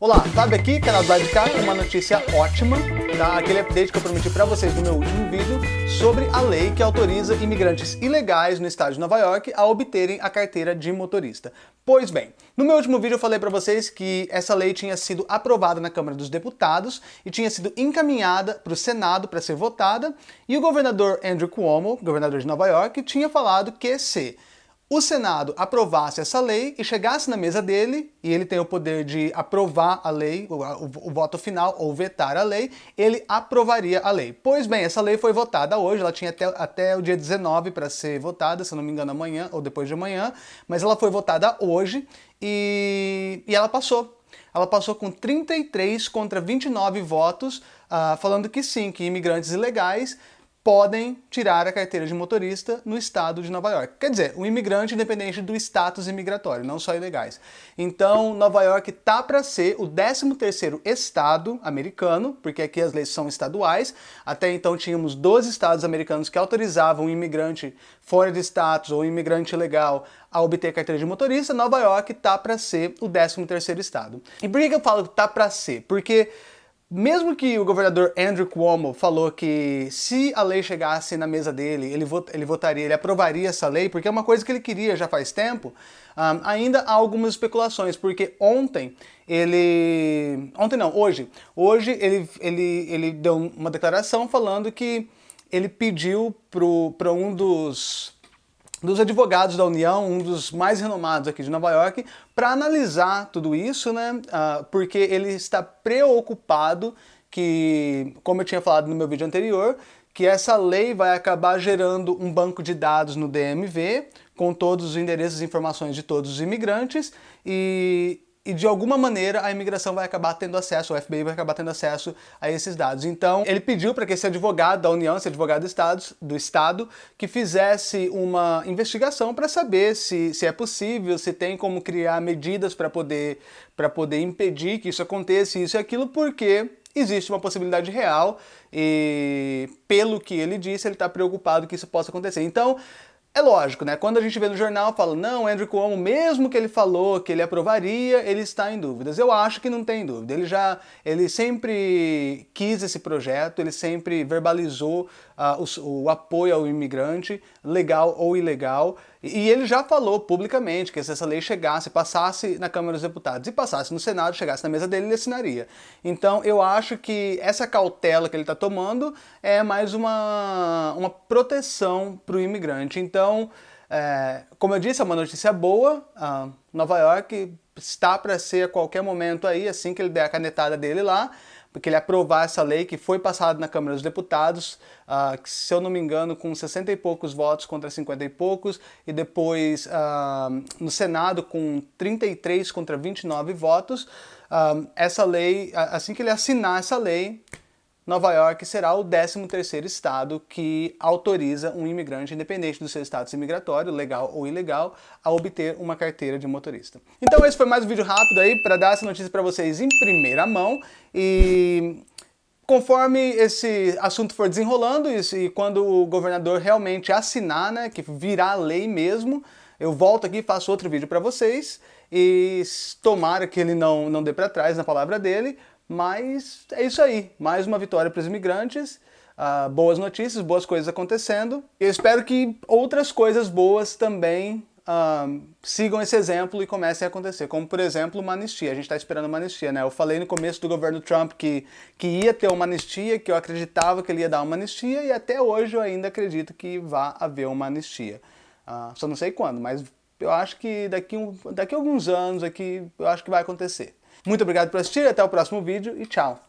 Olá, Fábio aqui, canal do lado de uma notícia ótima, tá? aquele update que eu prometi para vocês no meu último vídeo sobre a lei que autoriza imigrantes ilegais no estado de Nova York a obterem a carteira de motorista. Pois bem, no meu último vídeo eu falei para vocês que essa lei tinha sido aprovada na Câmara dos Deputados e tinha sido encaminhada para o Senado para ser votada, e o governador Andrew Cuomo, governador de Nova York, tinha falado que se o Senado aprovasse essa lei e chegasse na mesa dele, e ele tem o poder de aprovar a lei, o, o, o, voto final, ou vetar a lei, ele aprovaria a lei. Pois bem, essa lei foi votada hoje, ela tinha até, até o dia 19 para ser votada, se não me engano amanhã ou depois de amanhã, mas ela foi votada hoje e, e ela passou. Ela passou com 33 contra 29 votos, uh, falando que sim, que imigrantes ilegais podem tirar a carteira de motorista no estado de Nova York. Quer dizer, um imigrante independente do status imigratório, não só ilegais. Então, Nova York tá para ser o 13º estado americano, porque aqui as leis são estaduais. Até então tínhamos 12 estados americanos que autorizavam um imigrante fora de status ou um imigrante ilegal a obter carteira de motorista. Nova York tá para ser o 13º estado. E por que eu falo que tá para ser? Porque mesmo que o governador Andrew Cuomo falou que se a lei chegasse na mesa dele, ele, vot ele votaria, ele aprovaria essa lei, porque é uma coisa que ele queria já faz tempo, um, ainda há algumas especulações, porque ontem ele... Ontem não, hoje. Hoje ele, ele, ele deu uma declaração falando que ele pediu para um dos dos advogados da União, um dos mais renomados aqui de Nova York, para analisar tudo isso, né? Uh, porque ele está preocupado que, como eu tinha falado no meu vídeo anterior, que essa lei vai acabar gerando um banco de dados no DMV com todos os endereços e informações de todos os imigrantes e e de alguma maneira a imigração vai acabar tendo acesso, o FBI vai acabar tendo acesso a esses dados. Então ele pediu para que esse advogado da União, esse advogado do Estado, do Estado que fizesse uma investigação para saber se, se é possível, se tem como criar medidas para poder, poder impedir que isso aconteça, isso e aquilo, porque existe uma possibilidade real e pelo que ele disse, ele está preocupado que isso possa acontecer. Então, é lógico, né? Quando a gente vê no jornal, fala, não, Andrew Cuomo, mesmo que ele falou que ele aprovaria, ele está em dúvidas. Eu acho que não tem dúvida. Ele já, ele sempre quis esse projeto, ele sempre verbalizou uh, o, o, apoio ao imigrante, legal ou ilegal, e ele já falou publicamente que se essa lei chegasse, passasse na Câmara dos Deputados e passasse no Senado, chegasse na mesa dele, ele assinaria. Então eu acho que essa cautela que ele está tomando é mais uma, uma proteção para o imigrante. Então, é, como eu disse, é uma notícia boa, uh, Nova York está para ser a qualquer momento aí, assim que ele der a canetada dele lá, porque ele aprovar essa lei que foi passada na Câmara dos Deputados, uh, que, se eu não me engano, com 60 e poucos votos contra 50 e poucos, e depois uh, no Senado com 33 contra 29 votos. Uh, essa lei, assim que ele assinar essa lei, Nova York será o 13º estado que autoriza um imigrante, independente do seu status imigratório, legal ou ilegal, a obter uma carteira de motorista. Então esse foi mais um vídeo rápido aí para dar essa notícia para vocês em primeira mão e conforme esse assunto for desenrolando e, quando o governador realmente assinar, né, que virar lei mesmo, eu volto aqui e faço outro vídeo para vocês e tomara que ele não, não dê para trás na palavra dele, mas é isso aí, mais uma vitória para os imigrantes, uh, boas notícias, boas coisas acontecendo. Eu espero que outras coisas boas também uh, sigam esse exemplo e comecem a acontecer, como por exemplo uma anistia. A gente está esperando uma anistia, né? Eu falei no começo do governo Trump que, que ia ter uma anistia, que eu acreditava que ele ia dar uma anistia e até hoje eu ainda acredito que vai haver uma anistia. Uh, só não sei quando, mas eu acho que daqui, um, daqui a alguns anos aqui eu acho que vai acontecer. Muito obrigado por assistir, até o próximo vídeo e tchau!